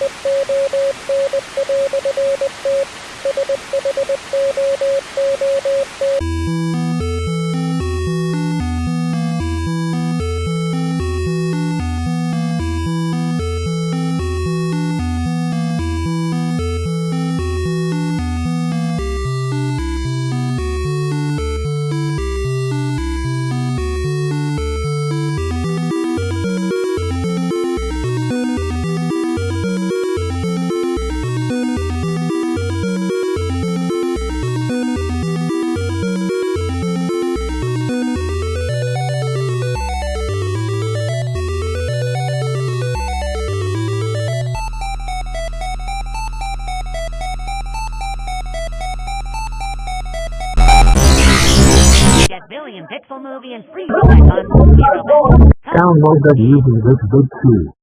Thank you. billion pixel movie and free robot on Movie Download that using this big key.